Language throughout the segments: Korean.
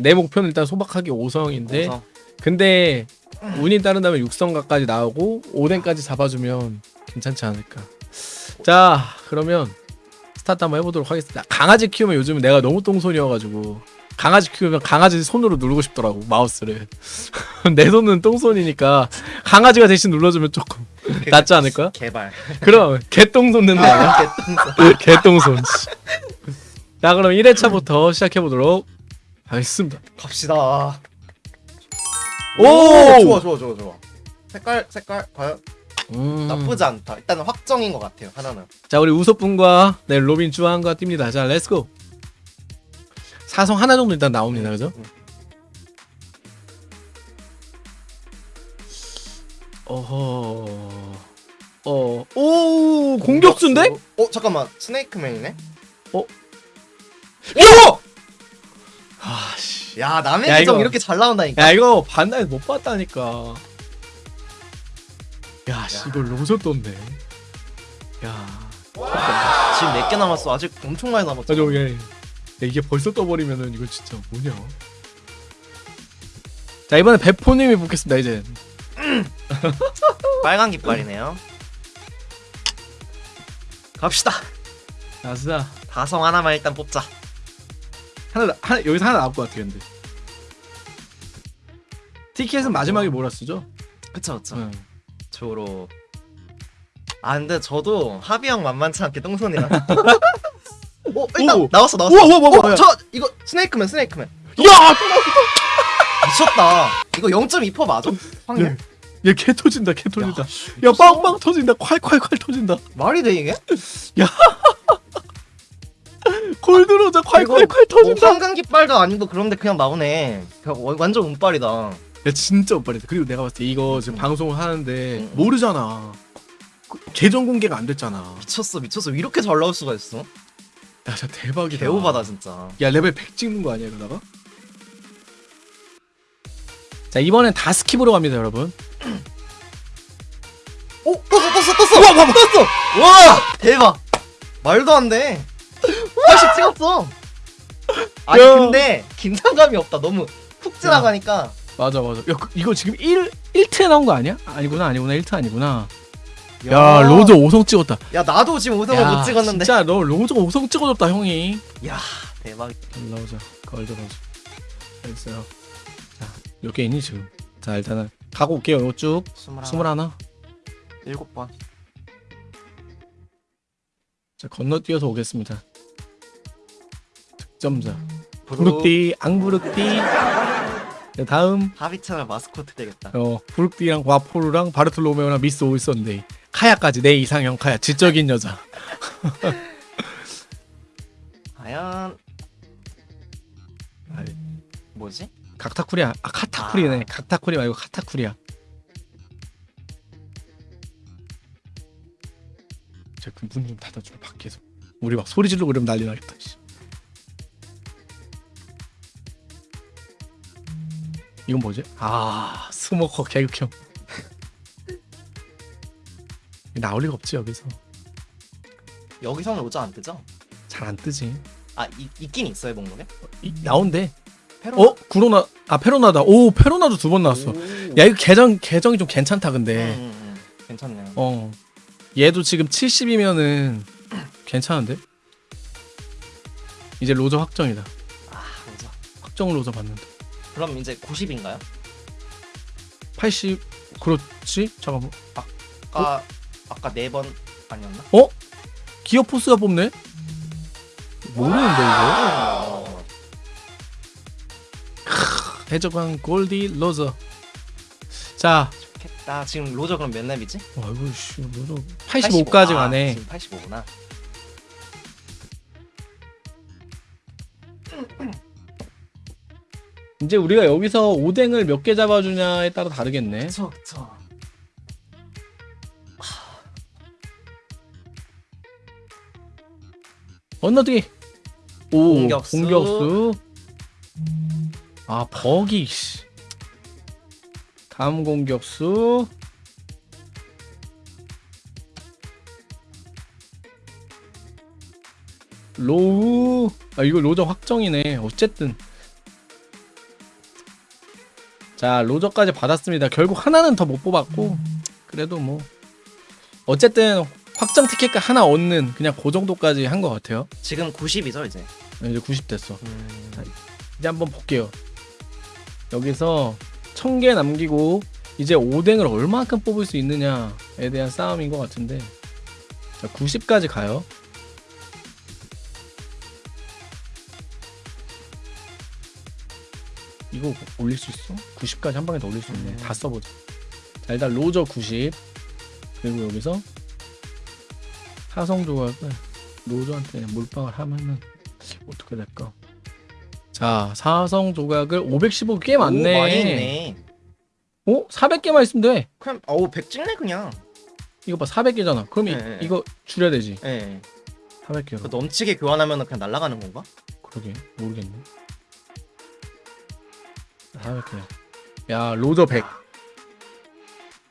내 목표는 일단 소박하게 5성인데 우선 근데 운이 따른다면 6성가까지 나오고 5댕까지 잡아주면 괜찮지 않을까 자 그러면 스타트 한번 해보도록 하겠습니다 강아지 키우면 요즘은 내가 너무 똥손이어가지고 강아지 키우면 강아지 손으로 누르고 싶더라고 마우스를 내 손은 똥손이니까 강아지가 대신 눌러주면 조금 낫지 않을까? 개발. 그럼 개똥손 된다 아니야? 개똥손 씨. 자 그럼 1회차부터 시작해보도록 하겠습니다 갑시다. 오! 좋아 좋아 좋아 좋아. 색깔 색깔 과연 음. 나쁘지 않다. 일단은 확정인 것 같아요. 하나는. 자 우리 우섭분과 네 로빈 주한과 뜁니다 자 let's go 사성 하나 정도 일단 나옵니다 그죠? 음. 어허 어 오 공격수인데? 어 잠깐만 스네이크맨이네. 어? 오! 아씨 야 남의 야, 계정 이거- 이렇게 잘 나온다니까. 야 이거 반나에 못 봤다니까 야 씨 이거 로저 떴네 야 지금 몇 개 남았어. 아직 엄청 많이 남았어. 맞아 이게 야, 이게 벌써 떠버리면은 이거 진짜 뭐냐 자 이번에 배포님이 붙겠습니다 이제 빨간 깃발이네요. 갑시다. 아싸 다성 하나만 일단 뽑자. 하나, 나- 하나 여기서 하나 나올 것 같아 근데 티켓은 마지막에 뭐라 쓰죠? 그쵸 그쵸. 응. 조로. 아 근데 저도 합이 형 만만치 않게 똥손이라. 어 일단 오. 나왔어 나왔어. 우와, 우와, 우와, 어. 저 이거 스네이크맨 스네이크맨. 야! 미쳤다. 이거 0.2% 맞아? 확률? 얘 개 터진다 개 터진다 야, 야 빵빵 터진다 콸콸콸 터진다 말이 돼 이게? 골드로자 콸콸콸 뭐 터진다 황금 깃발도 아니고 그런데 그냥 나오네. 완전 운빨이다. 야 진짜 오빠리다 그리고 내가 봤을 때 이거 지금 음. 방송을 하는데 음. 모르잖아 그 계정 공개가 안 됐잖아 미쳤어 미쳤어 이렇게 잘 나올 수가 있어? 야 진짜 대박이다 개오바다 진짜. 야 레벨 100 찍는 거 아니야 이러다가? 자 이번엔 다 skip으로 갑니다 여러분 오 떴어 떴어 떴어. 와 봐봐 떴어. 와 대박. 말도 안 돼. 80 찍었어. 아니 야. 근데 긴장감이 없다. 너무 훅 지나가니까. 맞아 맞아 야 그- 이거 지금 1, 1트에 나온 거 아니야? 아니구나 아니구나 1트 아니구나 야, 로저 5성 찍었다 야 나도 지금 5성을 야, 못 찍었는데. 진짜 너 로저 5성 찍어줬다 형이 야 대박. 올라오자 로저 됐어요 자 몇 개 있니 지금 자 일단은 가고 올게요 이거 쭉 스물하나. 스물하나 일곱 번. 자 건너뛰어서 오겠습니다 득 점자 부르. 부르띠 앙부르띠. 자, 다음. 하비 채널 마스코트 되겠다. 어 부르띠랑 와포르랑 바르톨로메오랑 미스 오이선데이. 카야까지 내 이상형 카야. 지적인 여자. 과연 아이, 뭐지? 각타쿠리야 아 카타쿠리네. 각타쿠리 말고 카타쿠리야 저문좀 닫아줘 밖에서 우리 막 소리 지르고 그러면 난리 나겠다 씨. 이건 뭐지? 아 스모커 개극형 나올 리가 없지 여기서 여기서는 로저 안 뜨죠? 잘 안 뜨지 아 이, 있긴 있어요 목록에? 이, 나온대 페로나? 어? 구로나 아 페로나다 오 페로나도 두 번 나왔어 오. 야 이거 계정 계정이 좀 괜찮다 근데 음, 음, 음. 괜찮네요. 어 얘도 지금 70이면은 괜찮은데 이제 로저 확정이다 아 로저. 확정 로저 받는다 그럼 이제 90인가요? 80 그렇지 잠깐만 아까 아까 네 번 아니었나? 기어 포스가 뽑네 모르는데 어. 이거 해적왕 골디 로저 자 좋겠다. 지금 로저 그럼 몇 렙이지? 아이고 씨 로저 85까지 아, 가네 지금 85구나. 이제 우리가 여기서 오뎅을 몇 개 잡아주냐에 따라 다르겠네. 그쵸 그쵸. 건너뛰기. 오 공격수. 공격수. 아 버기 씨. 다음 공격수. 로우. 아 이거 로저 확정이네. 어쨌든 자 로저까지 받았습니다. 결국 하나는 더 못 뽑았고 그래도 뭐 어쨌든 확정 티켓 하나 얻는 그냥 그 정도까지 한 것 같아요. 지금 90이죠 이제. 이제 90 됐어. 이제 한번 볼게요. 여기서 1000개 남기고 이제 오뎅을 얼마큼 뽑을 수 있느냐에 대한 싸움인 것 같은데 자, 90까지 가요. 이거 올릴 수 있어? 90까지 한 방에 더 올릴 수 있네. 음. 다 써보자. 자 일단 로저 90 그리고 여기서 사성 조각을 로저한테 몰빵을 하면은 어떻게 될까? 자 사성 조각을 515 꽤 많네. 오, 많이 있네. 어? 400개만 있으면 돼. 그냥 어우 100 찍네 그냥. 이거 봐 400개잖아. 그럼 이, 네. 이거 줄여야 되지. 예. 400개로. 그 넘치게 교환하면 그냥 날아가는 건가? 그러게 모르겠네. 400개야. 야 로저 100.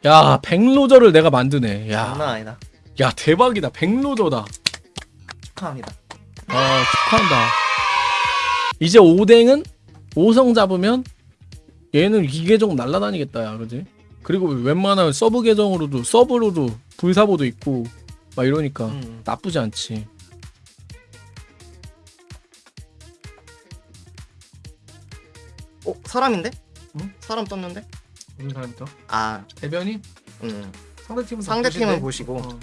야 100로저를 내가 만드네. 장난 야, 아니다. 야 대박이다. 100로저다. 축하합니다. 아 축하한다. 이제 오뎅은 5성 잡으면 얘는 이 계정 날라다니겠다 야 그지? 그리고 웬만하면 sub 계정으로도 sub로도 불사보도 있고 막 이러니까 음. 나쁘지 않지. 어 사람인데? 응? 사람 떴는데? 무슨 사람부터? 아, 대변인? 음. 상대 팀은 상대 팀은 보시고. 어.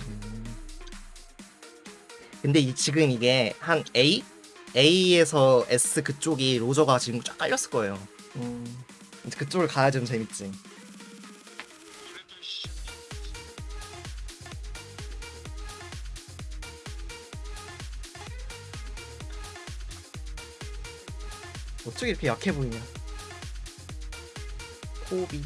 근데 이 지금 이게 한 A, A에서 S 그쪽이 로저가 지금 쫙 깔렸을 거예요. 음. 그쪽을 가야 좀 재밌지. 어떻게 이렇게 약해 보이냐? 코비.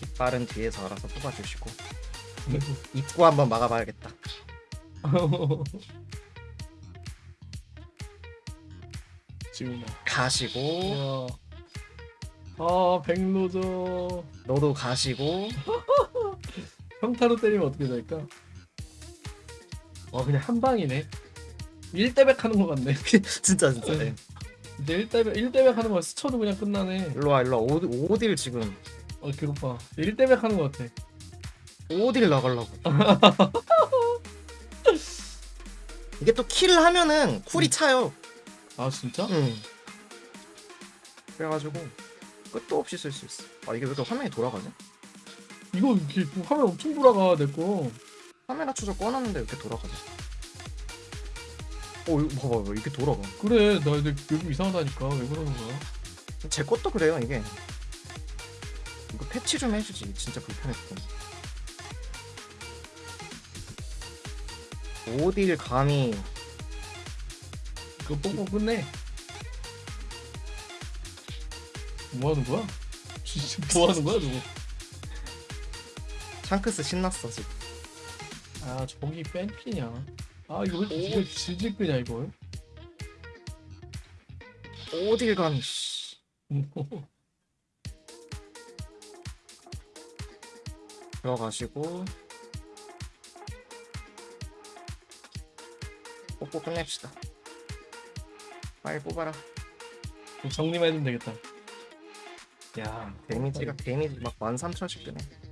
깃발은 뒤에서 알아서 뽑아주시고 입구 한번 막아봐야겠다. 지금 가시고 아 백로저 너도 가시고 평타로 때리면 어떻게 될까? 와 그냥 한 방이네. 1대백 하는 거 같네. 진짜 진짜. 네. 이제 1대백 1대백 하는 거 스쳐도 그냥 끝나네. 일로 와 일로 와 오디, 오딜 지금 어 괴롭아. 1대백 하는 거 같아. 오딜 나가려고. 이게 또 킬을 하면은 쿨이 차요. 아 진짜? 응. 그래가지고 끝도 없이 쓸 수 있어. 아 이게 왜 이렇게 화면이 돌아가지? 이거 이렇게 화면 엄청 돌아가 내 거. 카메라 추적 꺼놨는데 왜 이렇게 돌아가지? 어 이거 봐봐 봐 이렇게 돌아가. 그래 나 이제 요즘 이상하다니까 왜 그러는 거야? 제 것도 그래요 이게. 이거 패치 좀 해주지 진짜 불편했어. 오딜 감히 그거 뽕뽕 끝내. 뭐 하는 거야? 진짜 뭐 하는 거야 저거? 샹크스 신났어 지금. 아 저기 뺀피냐? 아 이거 왜 이렇게 질질 끄냐 이걸? 오딜 감히 씨. 들어가시고 뽑고 끝냅시다. 빨리 뽑아라. 정리만 해주면 되겠다. 야 damage가 damage 막 13,000씩 뜨네.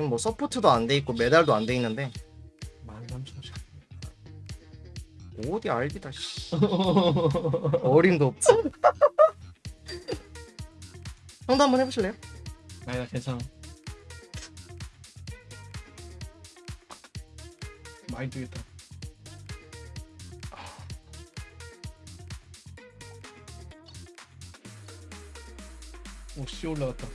지금 뭐 support도 안 돼 있고 메달도 안 돼 있는데 13,000씩. 어디 알기다 씨. 어림도 없지. 형도 한번 해보실래요? 아니 나 괜찮아. 많이 뜨겠다. 오씨 올라갔다.